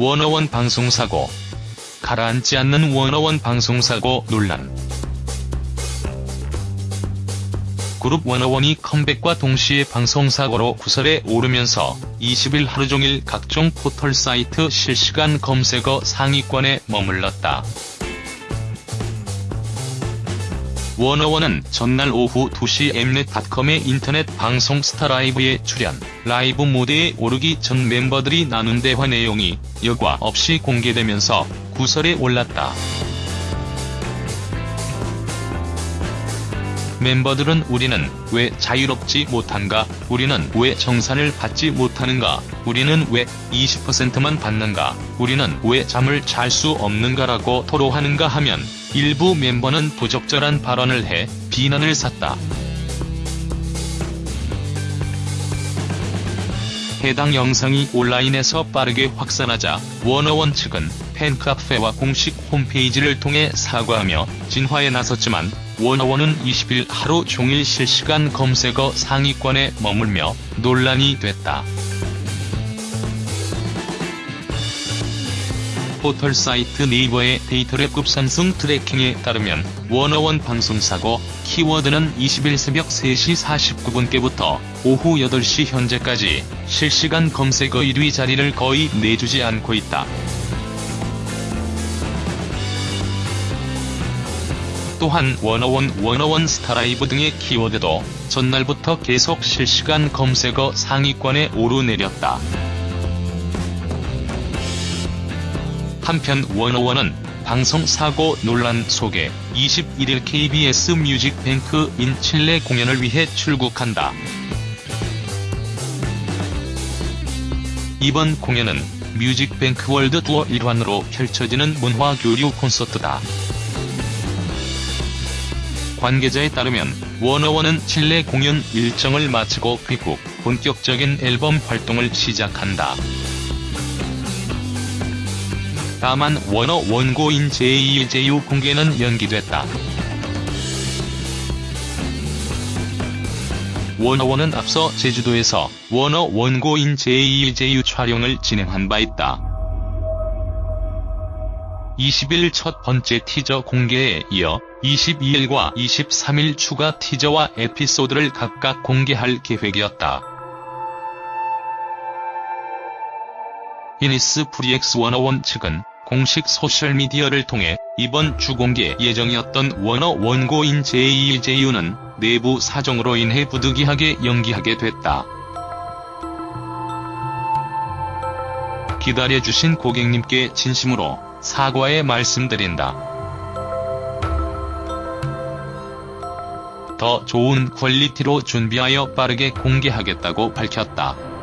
워너원 방송사고 가라앉지 않는 워너원 방송사고 논란 그룹 워너원이 컴백과 동시에 방송사고로 구설에 오르면서 20일 하루종일 각종 포털 사이트 실시간 검색어 상위권에 머물렀다. 워너원은 전날 오후 2시 엠넷닷컴의 인터넷 방송 스타라이브에 출연, 라이브 모드에 오르기 전 멤버들이 나눈 대화 내용이 여과 없이 공개되면서 구설에 올랐다. 멤버들은 우리는 왜 자유롭지 못한가, 우리는 왜 정산을 받지 못하는가, 우리는 왜 20%만 받는가, 우리는 왜 잠을 잘 수 없는가라고 토로하는가 하면 일부 멤버는 부적절한 발언을 해 비난을 샀다. 해당 영상이 온라인에서 빠르게 확산하자 워너원 측은 팬카페와 공식 홈페이지를 통해 사과하며 진화에 나섰지만 워너원은 20일 하루 종일 실시간 검색어 상위권에 머물며 논란이 됐다. 포털 사이트 네이버의 데이터랩 급상승 트래킹에 따르면 워너원 방송사고 키워드는 20일 새벽 3시 49분께부터 오후 8시 현재까지 실시간 검색어 1위 자리를 거의 내주지 않고 있다. 또한 워너원 워너원 스타라이브 등의 키워드도 전날부터 계속 실시간 검색어 상위권에 오르내렸다. 한편 워너원은 방송 사고 논란 속에 21일 KBS 뮤직뱅크 in 칠레 공연을 위해 출국한다. 이번 공연은 뮤직뱅크 월드 투어 일환으로 펼쳐지는 문화교류 콘서트다. 관계자에 따르면 워너원은 칠레 공연 일정을 마치고 귀국, 본격적인 앨범 활동을 시작한다. 다만 워너원 GO in JEJU 공개는 연기됐다. 워너원은 앞서 제주도에서 워너원 GO in JEJU 촬영을 진행한 바 있다. 20일 첫 번째 티저 공개에 이어 22일과 23일 추가 티저와 에피소드를 각각 공개할 계획이었다. 이니스프리 X 워너원 측은 공식 소셜미디어를 통해 이번 주 공개 예정이었던 워너원 GO in JEJU는 내부 사정으로 인해 부득이하게 연기하게 됐다. 기다려주신 고객님께 진심으로 사과의 말씀드린다. 더 좋은 퀄리티로 준비하여 빠르게 공개하겠다고 밝혔다.